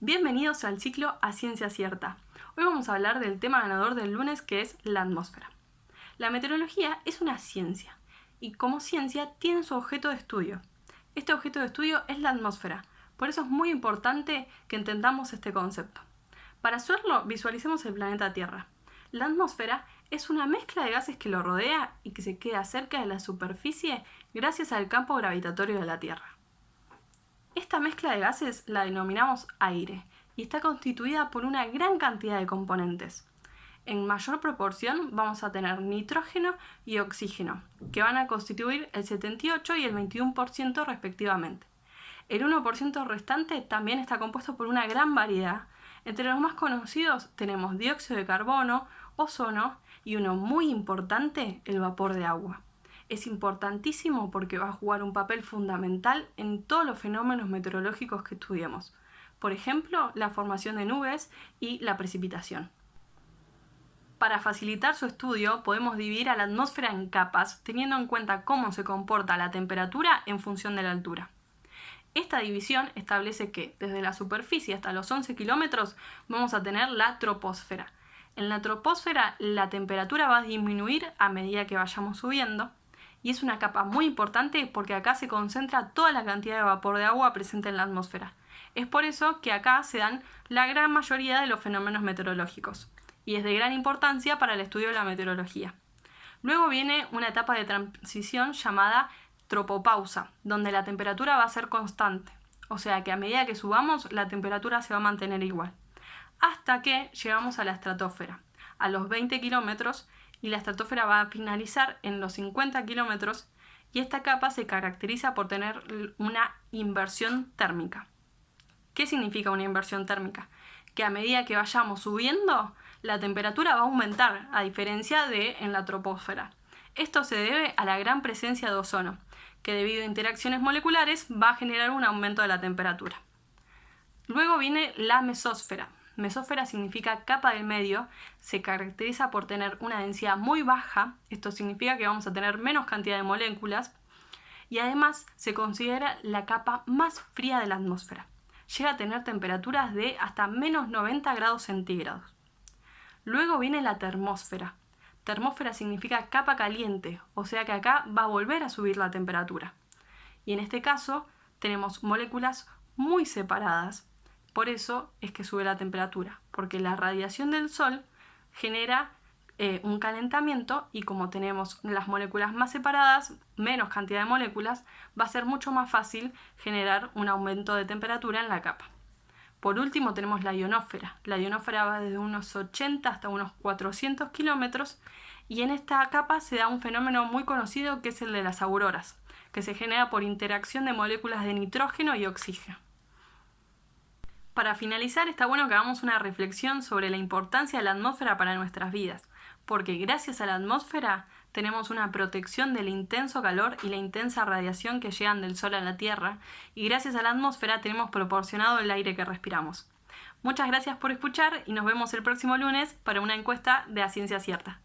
Bienvenidos al ciclo A Ciencia Cierta. Hoy vamos a hablar del tema ganador del lunes que es la atmósfera. La meteorología es una ciencia y como ciencia tiene su objeto de estudio. Este objeto de estudio es la atmósfera, por eso es muy importante que entendamos este concepto. Para hacerlo, visualicemos el planeta Tierra. La atmósfera es una mezcla de gases que lo rodea y que se queda cerca de la superficie gracias al campo gravitatorio de la Tierra. Esta mezcla de gases la denominamos aire y está constituida por una gran cantidad de componentes. En mayor proporción vamos a tener nitrógeno y oxígeno, que van a constituir el 78 y el 21% respectivamente. El 1% restante también está compuesto por una gran variedad. Entre los más conocidos tenemos dióxido de carbono, ozono y uno muy importante, el vapor de agua es importantísimo porque va a jugar un papel fundamental en todos los fenómenos meteorológicos que estudiemos. Por ejemplo, la formación de nubes y la precipitación. Para facilitar su estudio podemos dividir a la atmósfera en capas, teniendo en cuenta cómo se comporta la temperatura en función de la altura. Esta división establece que desde la superficie hasta los 11 kilómetros vamos a tener la troposfera. En la troposfera la temperatura va a disminuir a medida que vayamos subiendo y es una capa muy importante porque acá se concentra toda la cantidad de vapor de agua presente en la atmósfera. Es por eso que acá se dan la gran mayoría de los fenómenos meteorológicos y es de gran importancia para el estudio de la meteorología. Luego viene una etapa de transición llamada tropopausa, donde la temperatura va a ser constante, o sea que a medida que subamos la temperatura se va a mantener igual, hasta que llegamos a la estratosfera. A los 20 kilómetros y la estratosfera va a finalizar en los 50 kilómetros y esta capa se caracteriza por tener una inversión térmica. ¿Qué significa una inversión térmica? Que a medida que vayamos subiendo, la temperatura va a aumentar, a diferencia de en la troposfera. Esto se debe a la gran presencia de ozono, que debido a interacciones moleculares va a generar un aumento de la temperatura. Luego viene la mesósfera, Mesósfera significa capa del medio, se caracteriza por tener una densidad muy baja, esto significa que vamos a tener menos cantidad de moléculas, y además se considera la capa más fría de la atmósfera. Llega a tener temperaturas de hasta menos 90 grados centígrados. Luego viene la termósfera. Termósfera significa capa caliente, o sea que acá va a volver a subir la temperatura. Y en este caso tenemos moléculas muy separadas, por eso es que sube la temperatura, porque la radiación del Sol genera eh, un calentamiento y como tenemos las moléculas más separadas, menos cantidad de moléculas, va a ser mucho más fácil generar un aumento de temperatura en la capa. Por último tenemos la ionósfera. La ionósfera va desde unos 80 hasta unos 400 kilómetros y en esta capa se da un fenómeno muy conocido que es el de las auroras, que se genera por interacción de moléculas de nitrógeno y oxígeno. Para finalizar, está bueno que hagamos una reflexión sobre la importancia de la atmósfera para nuestras vidas, porque gracias a la atmósfera tenemos una protección del intenso calor y la intensa radiación que llegan del Sol a la Tierra, y gracias a la atmósfera tenemos proporcionado el aire que respiramos. Muchas gracias por escuchar y nos vemos el próximo lunes para una encuesta de A Ciencia Cierta.